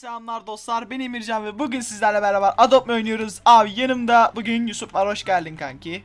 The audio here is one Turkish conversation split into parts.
selamlar dostlar ben Emircan ve bugün sizlerle beraber Adopt Me oynuyoruz? Abi yanımda bugün Yusuf var hoş geldin kanki.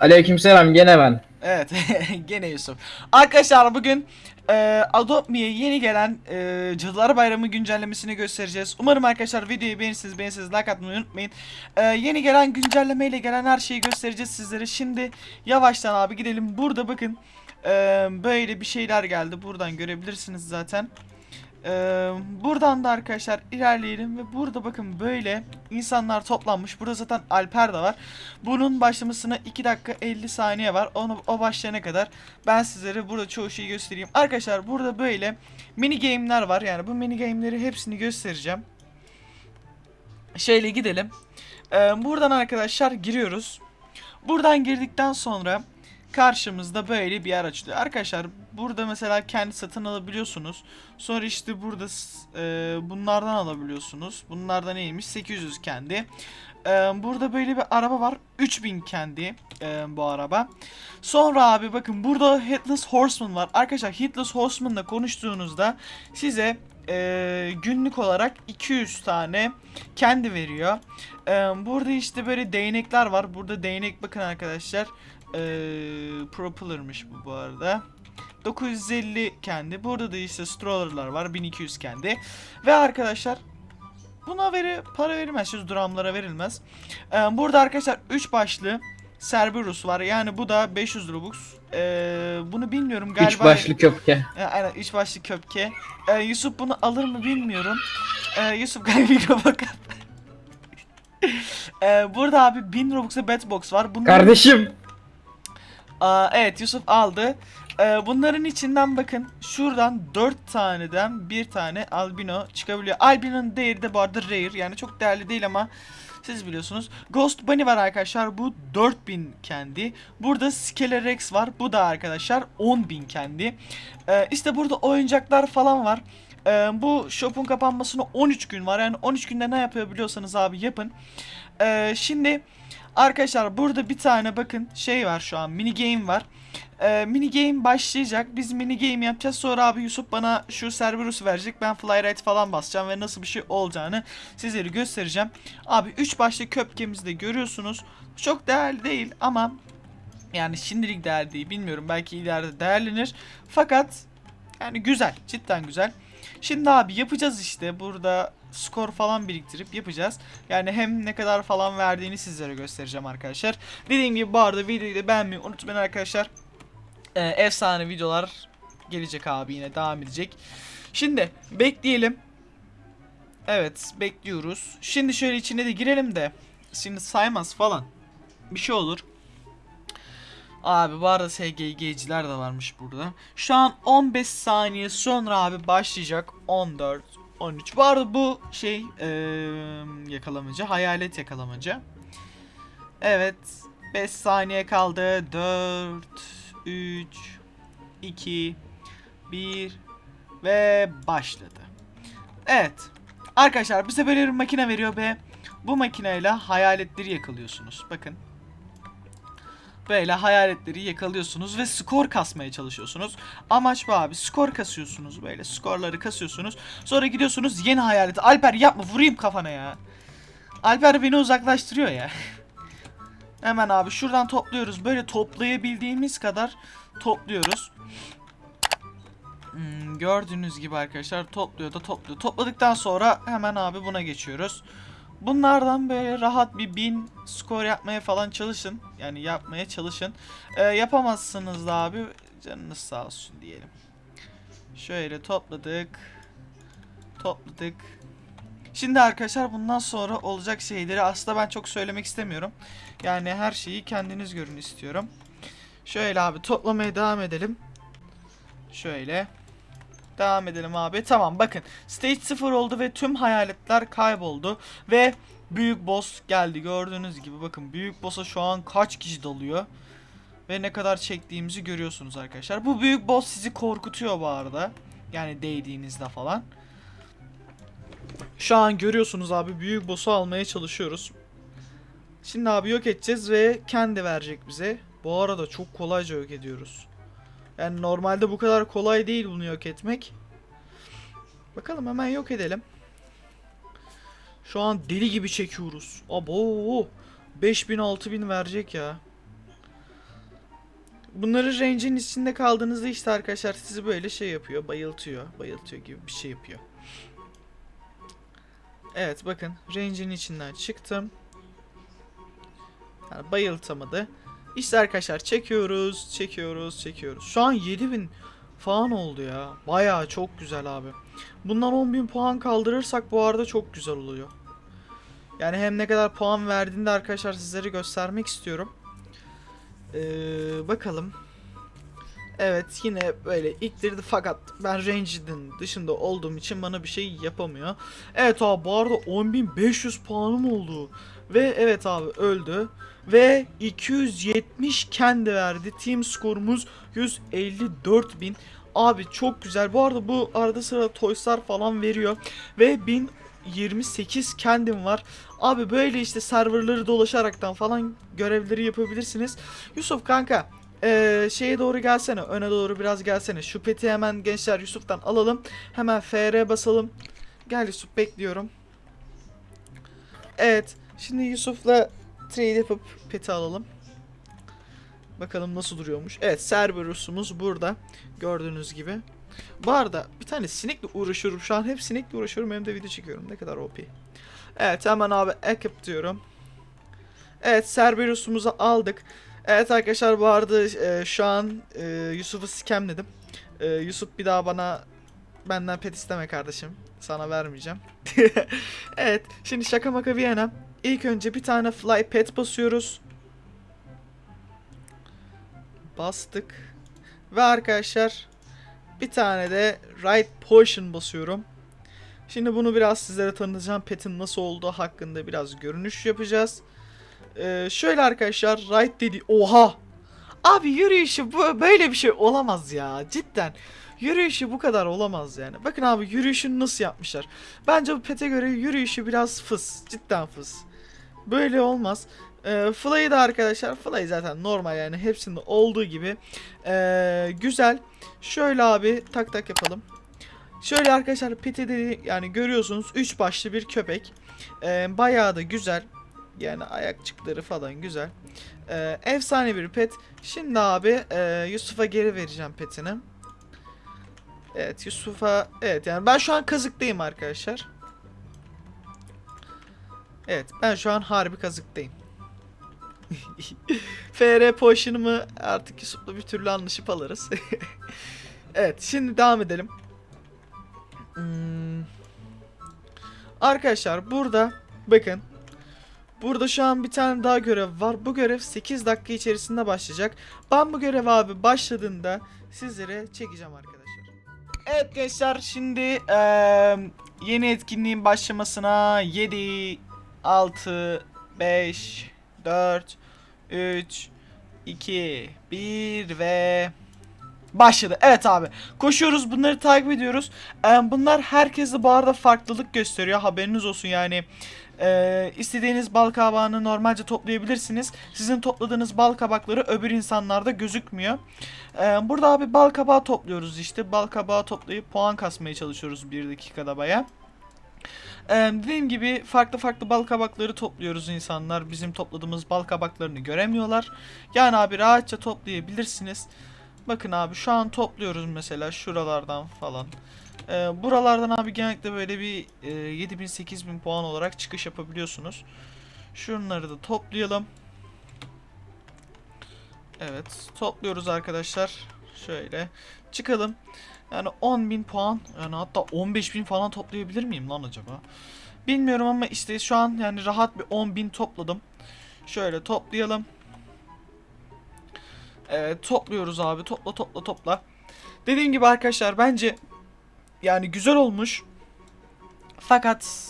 Aleykümselam gene ben. Evet gene Yusuf. Arkadaşlar bugün e, Adopt Me'ye yeni gelen e, Cadılar Bayramı güncellemesini göstereceğiz. Umarım arkadaşlar videoyu beğenirsiniz beğenirsiniz like atmayı unutmayın. E, Yeni gelen güncellemeyle gelen her şeyi göstereceğiz sizlere. Şimdi yavaştan abi gidelim. Burada bakın e, Böyle bir şeyler geldi. Buradan görebilirsiniz zaten Ee, buradan da arkadaşlar ilerleyelim ve burada bakın böyle insanlar toplanmış. Burada zaten Alper de var. Bunun başlamasına 2 dakika 50 saniye var. Onu o başlayana kadar ben sizlere burada çoğu şeyi göstereyim. Arkadaşlar burada böyle mini game'ler var. Yani bu mini game'leri hepsini göstereceğim. Şöyle gidelim. Ee, buradan arkadaşlar giriyoruz. Buradan girdikten sonra karşımızda böyle bir yer açılıyor. Arkadaşlar burada mesela kendi satın alabiliyorsunuz. Sonra işte burada e, bunlardan alabiliyorsunuz. Bunlardan neymiş? 800 kendi. E, burada böyle bir araba var. 3000 kendi e, bu araba. Sonra abi bakın burada Headless Horseman var. Arkadaşlar Headless Horseman'la konuştuğunuzda size e, günlük olarak 200 tane kendi veriyor. E, burada işte böyle değnekler var. Burada değnek bakın arkadaşlar. E, Propeller'mış bu bu arada. 950 kendi. Burada da işte stroller'lar var. 1200 kendi. Ve arkadaşlar buna veri para verilmez. Şu dramlara verilmez. Ee, burada arkadaşlar 3 başlı Cerberus var. Yani bu da 500 Robux. Ee, bunu bilmiyorum galiba. Üç başlı köpke. E, aynen 3 başlı köpke. Ee, Yusuf bunu alır mı bilmiyorum. Ee, Yusuf galiba mikrofon. Ee, burada abi 1000 Robux'a Batbox var. Bunların Kardeşim. Aa, evet Yusuf aldı. Ee, bunların içinden bakın şuradan 4 taneden bir tane albino çıkabiliyor. Albino'nun değeri de bu arada rare yani çok değerli değil ama siz biliyorsunuz. Ghost Bunny var arkadaşlar bu 4000 kendi. Burada Skelerex var bu da arkadaşlar 10.000 kendi. Ee, işte burada oyuncaklar falan var. Ee, bu shop'un kapanmasına 13 gün var yani 13 günde ne yapabiliyorsanız abi yapın. Ee, şimdi arkadaşlar burada bir tane bakın şey var şu an mini game var. Ee, mini game başlayacak. Biz mini game yapacağız. Sonra abi Yusuf bana şu Cerberus verecek. Ben Flyride falan basacağım ve nasıl bir şey olacağını sizlere göstereceğim. Abi 3 başlı köpkemizi de görüyorsunuz. Çok değerli değil ama yani şimdilik değerli değil. Bilmiyorum belki ileride değerlenir. Fakat yani güzel. Cidden güzel. Şimdi abi yapacağız işte. Burada skor falan biriktirip yapacağız. Yani hem ne kadar falan verdiğini sizlere göstereceğim arkadaşlar. Dediğim gibi bu arada videoyu da beğenmeyi unutmayın arkadaşlar. Ee, efsane videolar gelecek abi yine devam edecek. Şimdi bekleyelim. Evet bekliyoruz. Şimdi şöyle içine de girelim de. Şimdi saymaz falan. Bir şey olur. Abi bu arada SGG'ciler de varmış burada. Şu an 15 saniye sonra abi başlayacak. 14, 13. Bu arada bu şey eee yakalamaca. Hayalet yakalamaca. Evet. 5 saniye kaldı. 4, 3, 2, 1 ve başladı. Evet. Arkadaşlar böyle bir makine veriyor ve bu makineyle hayaletleri yakalıyorsunuz. Bakın. Böyle hayaletleri yakalıyorsunuz ve skor kasmaya çalışıyorsunuz. Amaç bu abi. Skor kasıyorsunuz böyle. Skorları kasıyorsunuz. Sonra gidiyorsunuz yeni hayaleti. Alper yapma vurayım kafana ya. Alper beni uzaklaştırıyor ya. Hemen abi şuradan topluyoruz. Böyle toplayabildiğimiz kadar topluyoruz. Hmm, gördüğünüz gibi arkadaşlar topluyor da topluyor. Topladıktan sonra hemen abi buna geçiyoruz. Bunlardan böyle rahat bir bin skor yapmaya falan çalışın. Yani yapmaya çalışın. Ee, yapamazsınız da abi canınız sağ olsun diyelim. Şöyle topladık. Topladık. Şimdi arkadaşlar bundan sonra olacak şeyleri aslında ben çok söylemek istemiyorum. Yani her şeyi kendiniz görün istiyorum. Şöyle abi toplamaya devam edelim. Şöyle. Devam edelim abi. Tamam bakın. Stage 0 oldu ve tüm hayaletler kayboldu. Ve büyük boss geldi. Gördüğünüz gibi bakın büyük boss'a şu an kaç kişi dalıyor. Ve ne kadar çektiğimizi görüyorsunuz arkadaşlar. Bu büyük boss sizi korkutuyor bu arada. Yani değdiğinizde falan. Şu an görüyorsunuz abi büyük boss'u almaya çalışıyoruz. Şimdi abi yok edeceğiz ve kendi verecek bize. Bu arada çok kolayca yok ediyoruz. Yani normalde bu kadar kolay değil bunu yok etmek. Bakalım hemen yok edelim. Şu an deli gibi çekiyoruz. Abo 5000 6000 verecek ya. Bunları range'in içinde kaldığınızda işte arkadaşlar sizi böyle şey yapıyor. Bayıltıyor. Bayıltıyor gibi bir şey yapıyor. Evet bakın range'in içinden çıktım. Yani bayıltamadı. İşte arkadaşlar çekiyoruz, çekiyoruz, çekiyoruz. Şu an 7000 falan oldu ya. Bayağı çok güzel abi. Bundan 10.000 puan kaldırırsak bu arada çok güzel oluyor. Yani hem ne kadar puan verdiğinde arkadaşlar sizlere göstermek istiyorum. Ee, bakalım. Evet yine böyle iktirdi fakat ben range'in dışında olduğum için bana bir şey yapamıyor. Evet abi bu arada 10.500 puanım oldu. Ve evet abi öldü. Ve 270 kendi verdi. Team skorumuz 154.000. Abi çok güzel. Bu arada bu arada sıra Toyslar falan veriyor. Ve 1028 kendim var. Abi böyle işte serverları dolaşaraktan falan görevleri yapabilirsiniz. Yusuf kanka ee, şeye doğru gelsene. Öne doğru biraz gelsene. Şu peti hemen gençler Yusuf'tan alalım. Hemen FR basalım. Gel Yusuf bekliyorum. Evet. Şimdi Yusuf'la trade yapıp peti alalım. Bakalım nasıl duruyormuş. Evet Cerberus'umuz burada. Gördüğünüz gibi. Bu arada bir tane sinekle uğraşıyorum. Şu an hep sinekle uğraşıyorum hem de video çekiyorum. Ne kadar OP. Evet hemen abi equip diyorum. Evet Cerberus'umuzu aldık. Evet arkadaşlar bu arada e, şu an e, Yusuf'u scamledim. E, Yusuf bir daha bana benden pet isteme kardeşim. Sana vermeyeceğim. evet şimdi şaka maka bir yana. İlk önce bir tane fly pet basıyoruz. Bastık. Ve arkadaşlar bir tane de right potion basıyorum. Şimdi bunu biraz sizlere tanıtacağım. Pet'in nasıl olduğu hakkında biraz görünüş yapacağız. Ee, şöyle arkadaşlar right dedi. Oha! Abi yürüyüşü bu böyle bir şey olamaz ya. Cidden. Yürüyüşü bu kadar olamaz yani. Bakın abi yürüyüşünü nasıl yapmışlar. Bence bu pete göre yürüyüşü biraz fıs. Cidden fıs. Böyle olmaz. Ee, Fly'ı da arkadaşlar Fly zaten normal yani hepsinde olduğu gibi ee, güzel. Şöyle abi tak tak yapalım. Şöyle arkadaşlar peti de yani görüyorsunuz 3 başlı bir köpek. Ee, bayağı da güzel. Yani ayakçıkları falan güzel. Ee, efsane bir pet. Şimdi abi ee, Yusuf'a geri vereceğim petini. Evet Yusuf'a evet yani ben şu an kazıktayım arkadaşlar. Evet ben şu an harbi kazıktayım. FR potion'ımı artık Yusuf'la bir türlü anlaşıp alırız. evet şimdi devam edelim. Hmm. Arkadaşlar burada bakın. Burada şu an bir tane daha görev var. Bu görev 8 dakika içerisinde başlayacak. Ben bu görev abi başladığında sizlere çekeceğim arkadaşlar. Evet gençler şimdi eee, yeni etkinliğin başlamasına 7, 6, 5, 4, 3, 2, 1 ve başladı. Evet abi koşuyoruz bunları takip ediyoruz. Bunlar herkese bu arada farklılık gösteriyor haberiniz olsun yani. Ee, istediğiniz bal kabağını normalce toplayabilirsiniz. Sizin topladığınız bal kabakları öbür insanlarda gözükmüyor. Ee, burada abi bal kabağı topluyoruz işte. Bal kabağı toplayıp puan kasmaya çalışıyoruz bir dakikada baya. Ee, dediğim gibi farklı farklı bal kabakları topluyoruz insanlar. Bizim topladığımız bal kabaklarını göremiyorlar. Yani abi rahatça toplayabilirsiniz. Bakın abi şu an topluyoruz mesela şuralardan falan. Ee, buralardan abi genellikle böyle bir e, 7000-8000 puan olarak çıkış yapabiliyorsunuz. Şunları da toplayalım. Evet topluyoruz arkadaşlar. Şöyle çıkalım. Yani 10.000 puan yani hatta 15.000 falan toplayabilir miyim lan acaba? Bilmiyorum ama işte şu an yani rahat bir 10.000 topladım. Şöyle toplayalım. Evet topluyoruz abi topla topla topla. Dediğim gibi arkadaşlar bence yani güzel olmuş. Fakat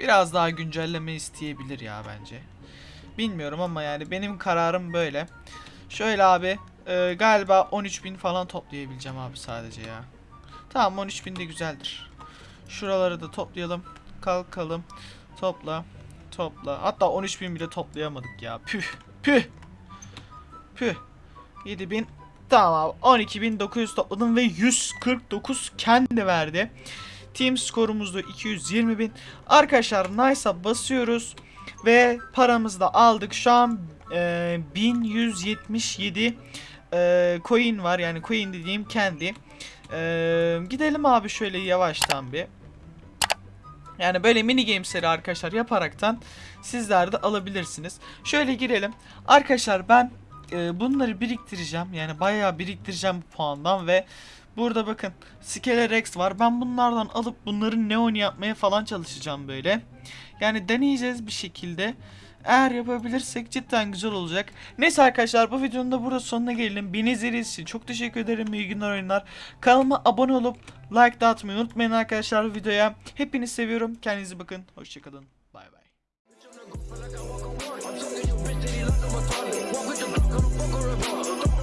biraz daha güncelleme isteyebilir ya bence. Bilmiyorum ama yani benim kararım böyle. Şöyle abi e, galiba 13.000 falan toplayabileceğim abi sadece ya. Tamam 13.000 de güzeldir. Şuraları da toplayalım. Kalkalım. Topla. Topla. Hatta 13.000 bile toplayamadık ya. Püh. Püh. Püh. 7000 Tamam abi 12.900 topladım ve 149 kendi verdi. Team skorumuz da 220 bin. Arkadaşlar Nice'a basıyoruz. Ve paramızı da aldık. Şu an e, 1177 e, coin var. Yani coin dediğim kendi. E, gidelim abi şöyle yavaştan bir. Yani böyle mini gamesleri arkadaşlar yaparaktan sizler de alabilirsiniz. Şöyle girelim. Arkadaşlar ben e, bunları biriktireceğim. Yani bayağı biriktireceğim bu puandan ve burada bakın Skelerex var. Ben bunlardan alıp bunların neon yapmaya falan çalışacağım böyle. Yani deneyeceğiz bir şekilde. Eğer yapabilirsek cidden güzel olacak. Neyse arkadaşlar bu videonun da burada sonuna gelelim. Beni izlediğiniz için çok teşekkür ederim. İyi günler oyunlar. Kanalıma abone olup like da atmayı unutmayın arkadaşlar videoya. Hepinizi seviyorum. Kendinize bakın. Hoşçakalın. Bay bay.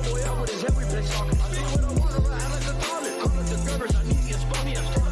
Boy, out with his every place talking. I do what I want, I like a tonic. Call it the drivers, I need to spot me, I'm